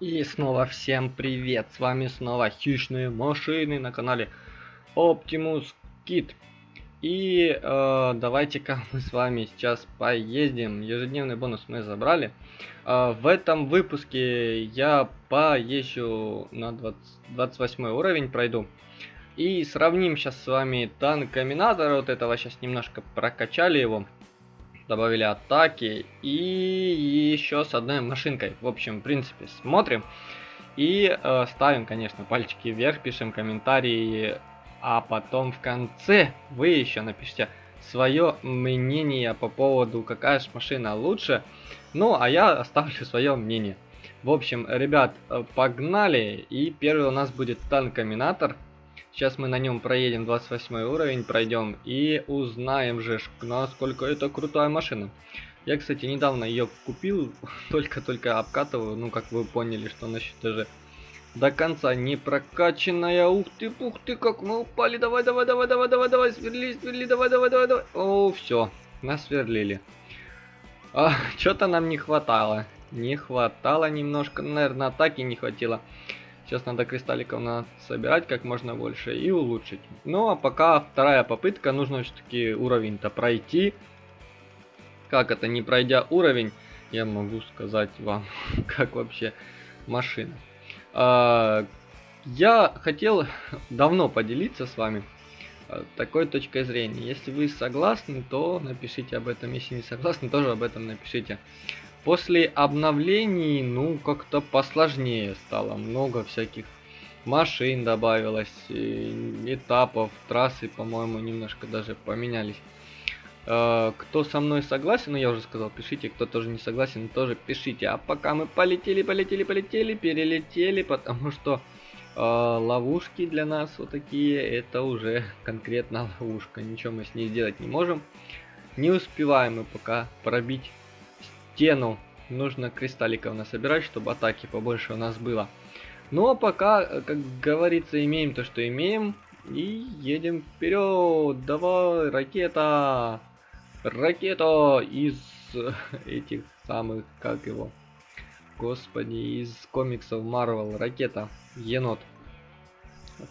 И снова всем привет, с вами снова хищные машины на канале Optimus Kit. И э, давайте-ка мы с вами сейчас поездим, ежедневный бонус мы забрали. Э, в этом выпуске я поезжу на 20, 28 уровень, пройду. И сравним сейчас с вами танк Аминатора, вот этого сейчас немножко прокачали его добавили атаки и еще с одной машинкой. В общем, в принципе, смотрим и э, ставим, конечно, пальчики вверх, пишем комментарии, а потом в конце вы еще напишите свое мнение по поводу, какая же машина лучше. Ну, а я оставлю свое мнение. В общем, ребят, э, погнали. И первый у нас будет танк-комбинатор. Сейчас мы на нем проедем 28 уровень, пройдем и узнаем же, насколько это крутая машина. Я, кстати, недавно ее купил, только-только обкатываю, ну, как вы поняли, что насчет даже до конца не прокачанная. Ух ты, пух ты, как мы упали. Давай, давай, давай, давай, давай, давай, сверли, сверли, давай, давай, давай, давай. О, все, нас сверлили. А, что-то нам не хватало. Не хватало немножко, наверное, атаки не хватило. Сейчас надо кристалликов надо собирать как можно больше и улучшить. Ну а пока вторая попытка, нужно все-таки уровень-то пройти. Как это, не пройдя уровень, я могу сказать вам, как вообще машина. А, я хотел давно поделиться с вами а, такой точкой зрения. Если вы согласны, то напишите об этом. Если не согласны, тоже об этом напишите. После обновлений, ну, как-то посложнее стало. Много всяких машин добавилось, этапов, трассы, по-моему, немножко даже поменялись. Э, кто со мной согласен, ну я уже сказал, пишите, кто тоже не согласен, тоже пишите. А пока мы полетели, полетели, полетели, перелетели, потому что э, ловушки для нас вот такие, это уже конкретно ловушка. Ничего мы с ней сделать не можем. Не успеваем мы пока пробить стену нужно кристалликов насобирать, чтобы атаки побольше у нас было. Ну а пока, э, как говорится, имеем то, что имеем. И едем вперед. Давай, ракета. Ракета из этих самых, как его. Господи, из комиксов Marvel. Ракета. Енот.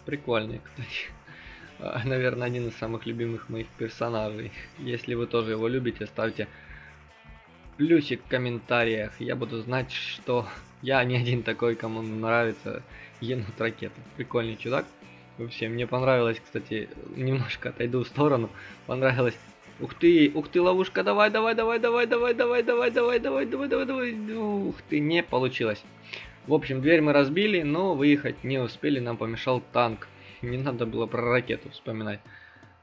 Прикольный, кстати. Наверное, один из самых любимых моих персонажей. Если вы тоже его любите, ставьте плюсик в комментариях. Я буду знать, что я не один такой, кому нравится енот ракета. Прикольный чудак. Вообще, мне понравилось, кстати, немножко отойду в сторону. Понравилось. Ух ты, ух ты, ловушка, давай, давай, давай, давай, давай, давай, давай, давай, давай, давай, давай, давай. Ух ты, не получилось. В общем, дверь мы разбили, но выехать не успели, нам помешал танк. Не надо было про ракету вспоминать.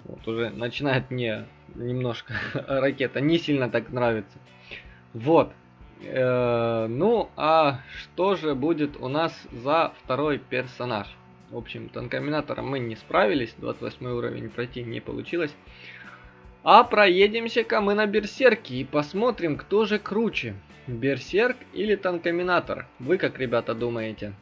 Вот уже начинает мне немножко ракета не сильно так нравится. Вот. Э, ну, а что же будет у нас за второй персонаж? В общем, танкоминатором мы не справились, 28 уровень пройти не получилось. А проедемся-ка мы на Берсерке и посмотрим, кто же круче. Берсерк или танкоминатор? Вы как, ребята, думаете?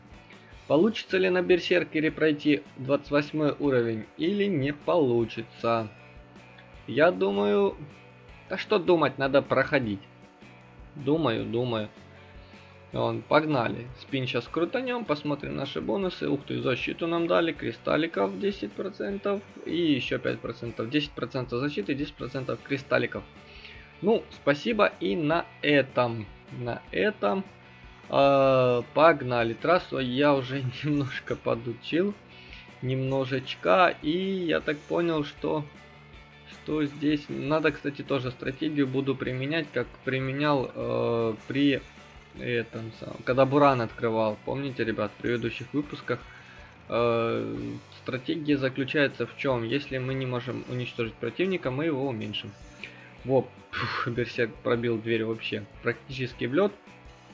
Получится ли на Берсеркере пройти 28 уровень или не получится? Я думаю... Да что думать, надо проходить. Думаю, думаю. Вон, погнали. Спин сейчас крутанем, посмотрим наши бонусы. Ух ты, защиту нам дали, кристалликов 10% и еще 5%. 10% защиты, 10% кристалликов. Ну, спасибо и на этом. На этом. Э, погнали. Трассу я уже немножко подучил. Немножечко. И я так понял, что что здесь надо, кстати, тоже стратегию буду применять, как применял э, при этом когда Буран открывал. Помните, ребят, в предыдущих выпусках э, стратегия заключается в чем? Если мы не можем уничтожить противника, мы его уменьшим. Вот, Берсерк пробил дверь вообще практически в лед.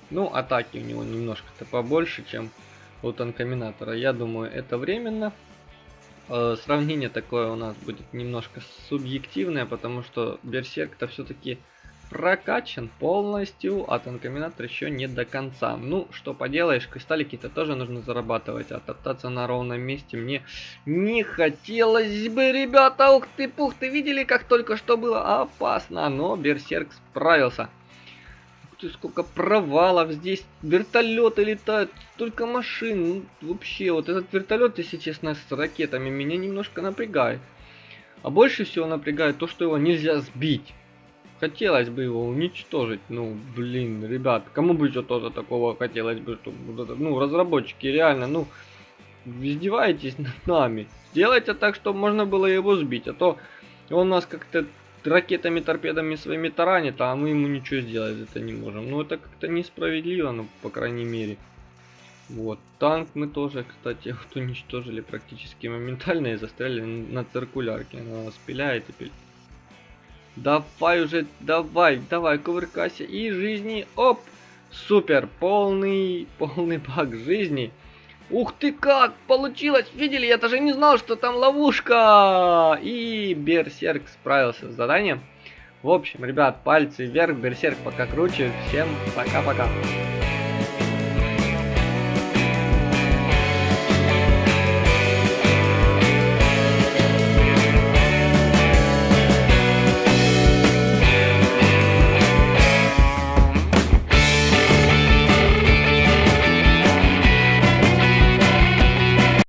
Ну, атаки у него немножко-то побольше, чем у танкоминатора. Я думаю, это временно. Э, сравнение такое у нас будет немножко субъективное, потому что Берсерк-то все-таки прокачан полностью, а Танкоминатор еще не до конца. Ну, что поделаешь, кристаллики-то тоже нужно зарабатывать, а топтаться на ровном месте мне не хотелось бы, ребята. Ух ты, пух, ты видели, как только что было опасно, но Берсерк справился. Ты, сколько провалов здесь. Вертолеты летают, столько машин. Ну, вообще, вот этот вертолет, если честно, с ракетами меня немножко напрягает. А больше всего напрягает то, что его нельзя сбить. Хотелось бы его уничтожить. Ну, блин, ребят, кому бы еще тоже такого хотелось бы, чтобы, ну, разработчики реально, ну, издеваетесь над нами. Сделайте так, чтобы можно было его сбить, а то он нас как-то ракетами, торпедами своими таранит, а мы ему ничего сделать это не можем. Ну, это как-то несправедливо, ну, по крайней мере. Вот, танк мы тоже, кстати, вот уничтожили практически моментально и застряли на циркулярке. Она нас пиляет и пиляет. Давай уже, давай, давай, кувыркайся. И жизни, оп, супер, полный, полный баг жизни. Ух ты как, получилось, видели, я даже не знал, что там ловушка. И Берсерк справился с заданием. В общем, ребят, пальцы вверх, Берсерк пока круче. Всем пока-пока.